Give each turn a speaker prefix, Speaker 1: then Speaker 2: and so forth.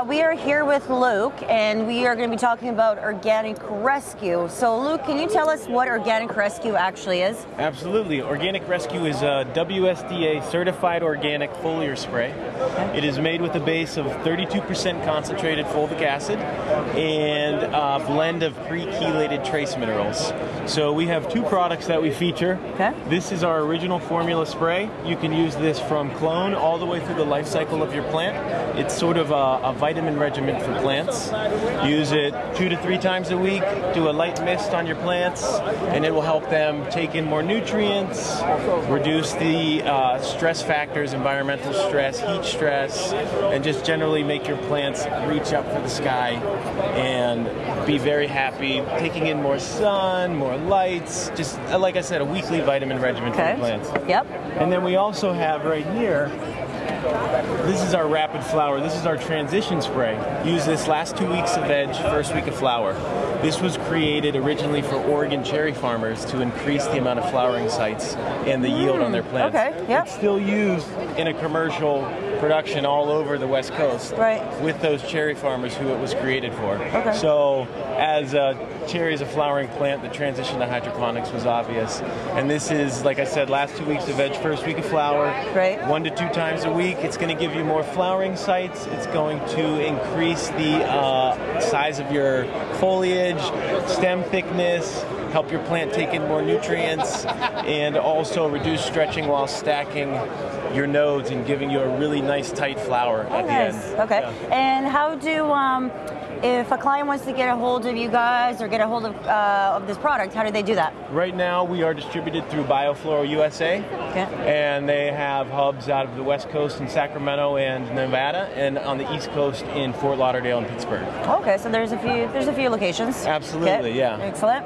Speaker 1: Uh, are here with Luke, and we are going to be talking about Organic Rescue. So, Luke, can you tell us what Organic Rescue actually is?
Speaker 2: Absolutely. Organic Rescue is a WSDA certified organic foliar spray. Okay. It is made with a base of 32% concentrated fulvic acid and a blend of pre chelated trace minerals. So, we have two products that we feature.
Speaker 1: Okay.
Speaker 2: This is our original formula spray. You can use this from clone all the way through the life cycle of your plant. It's sort of a, a vitamin regimen for plants. Use it two to three times a week. Do a light mist on your plants, and it will help them take in more nutrients, reduce the uh, stress factors, environmental stress, heat stress, and just generally make your plants reach up for the sky and be very happy, taking in more sun, more lights. Just uh, like I said, a weekly vitamin regimen
Speaker 1: okay.
Speaker 2: for plants.
Speaker 1: Yep.
Speaker 2: And then we also have right here this is our rapid flower. This is our transition spray. Use this last two weeks of veg, first week of flower. This was created originally for Oregon cherry farmers to increase the amount of flowering sites and the yield on their mm, plants.
Speaker 1: Okay, yeah.
Speaker 2: It's still used in a commercial production all over the West Coast
Speaker 1: right.
Speaker 2: with those cherry farmers who it was created for.
Speaker 1: Okay.
Speaker 2: So as a cherry is a flowering plant, the transition to hydroponics was obvious. And this is, like I said, last two weeks of veg, first week of flower.
Speaker 1: Right.
Speaker 2: One to two times a week. It's going to give you more flowering sites. It's going to increase the uh, size of your foliage, stem thickness, help your plant take in more nutrients, and also reduce stretching while stacking your nodes and giving you a really nice tight flower
Speaker 1: oh,
Speaker 2: at
Speaker 1: nice.
Speaker 2: the end.
Speaker 1: Okay.
Speaker 2: Yeah.
Speaker 1: And how do um, if a client wants to get a hold of you guys or get a hold of, uh, of this product, how do they do that?
Speaker 2: Right now, we are distributed through Biofloral USA,
Speaker 1: okay.
Speaker 2: and they have hubs out of the West Coast in Sacramento and Nevada, and on the East Coast in Fort Lauderdale and Pittsburgh.
Speaker 1: Okay, so there's a few there's a few locations.
Speaker 2: Absolutely,
Speaker 1: okay.
Speaker 2: yeah.
Speaker 1: Excellent.